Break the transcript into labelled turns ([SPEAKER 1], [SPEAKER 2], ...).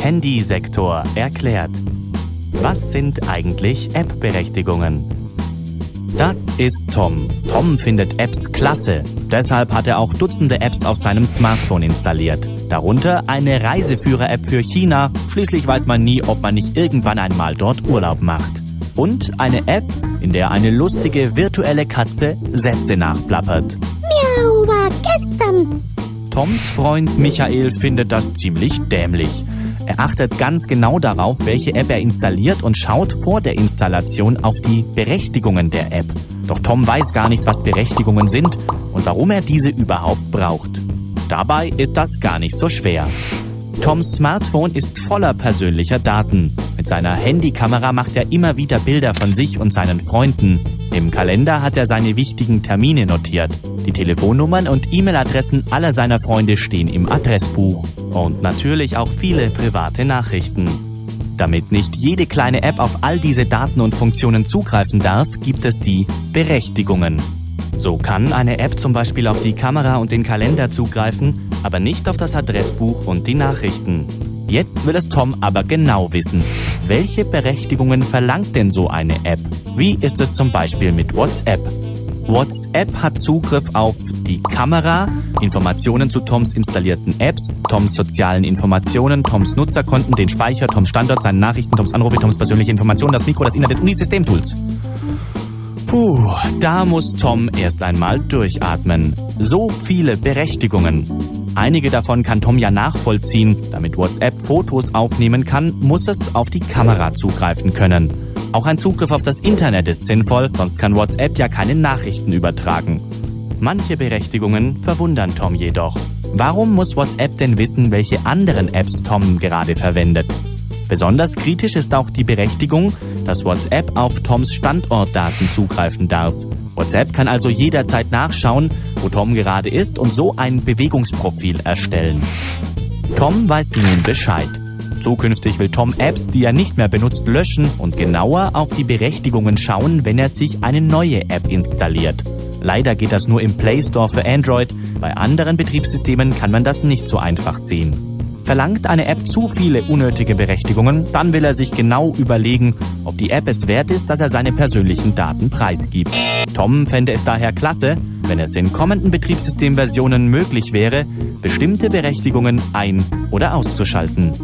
[SPEAKER 1] Handysektor erklärt. Was sind eigentlich App-Berechtigungen? Das ist Tom. Tom findet Apps klasse. Deshalb hat er auch Dutzende Apps auf seinem Smartphone installiert. Darunter eine Reiseführer-App für China. Schließlich weiß man nie, ob man nicht irgendwann einmal dort Urlaub macht. Und eine App, in der eine lustige virtuelle Katze Sätze nachplappert.
[SPEAKER 2] Miau war gestern.
[SPEAKER 1] Toms Freund Michael findet das ziemlich dämlich. Er achtet ganz genau darauf, welche App er installiert und schaut vor der Installation auf die Berechtigungen der App. Doch Tom weiß gar nicht, was Berechtigungen sind und warum er diese überhaupt braucht. Dabei ist das gar nicht so schwer. Toms Smartphone ist voller persönlicher Daten. Mit seiner Handykamera macht er immer wieder Bilder von sich und seinen Freunden. Im Kalender hat er seine wichtigen Termine notiert. Die Telefonnummern und E-Mail-Adressen aller seiner Freunde stehen im Adressbuch. Und natürlich auch viele private Nachrichten. Damit nicht jede kleine App auf all diese Daten und Funktionen zugreifen darf, gibt es die Berechtigungen. So kann eine App zum Beispiel auf die Kamera und den Kalender zugreifen, aber nicht auf das Adressbuch und die Nachrichten. Jetzt will es Tom aber genau wissen. Welche Berechtigungen verlangt denn so eine App? Wie ist es zum Beispiel mit WhatsApp? WhatsApp hat Zugriff auf die Kamera, Informationen zu Toms installierten Apps, Toms sozialen Informationen, Toms Nutzerkonten, den Speicher, Toms Standort, seine Nachrichten, Toms Anrufe, Toms persönliche Informationen, das Mikro, das Internet und die Systemtools. Puh, da muss Tom erst einmal durchatmen. So viele Berechtigungen. Einige davon kann Tom ja nachvollziehen. Damit WhatsApp Fotos aufnehmen kann, muss es auf die Kamera zugreifen können. Auch ein Zugriff auf das Internet ist sinnvoll, sonst kann WhatsApp ja keine Nachrichten übertragen. Manche Berechtigungen verwundern Tom jedoch. Warum muss WhatsApp denn wissen, welche anderen Apps Tom gerade verwendet? Besonders kritisch ist auch die Berechtigung, dass WhatsApp auf Toms Standortdaten zugreifen darf. WhatsApp kann also jederzeit nachschauen, wo Tom gerade ist und so ein Bewegungsprofil erstellen. Tom weiß nun Bescheid. Zukünftig will Tom Apps, die er nicht mehr benutzt, löschen und genauer auf die Berechtigungen schauen, wenn er sich eine neue App installiert. Leider geht das nur im Play Store für Android, bei anderen Betriebssystemen kann man das nicht so einfach sehen. Verlangt eine App zu viele unnötige Berechtigungen, dann will er sich genau überlegen, ob die App es wert ist, dass er seine persönlichen Daten preisgibt. Tom fände es daher klasse, wenn es in kommenden Betriebssystemversionen möglich wäre, bestimmte Berechtigungen ein- oder auszuschalten.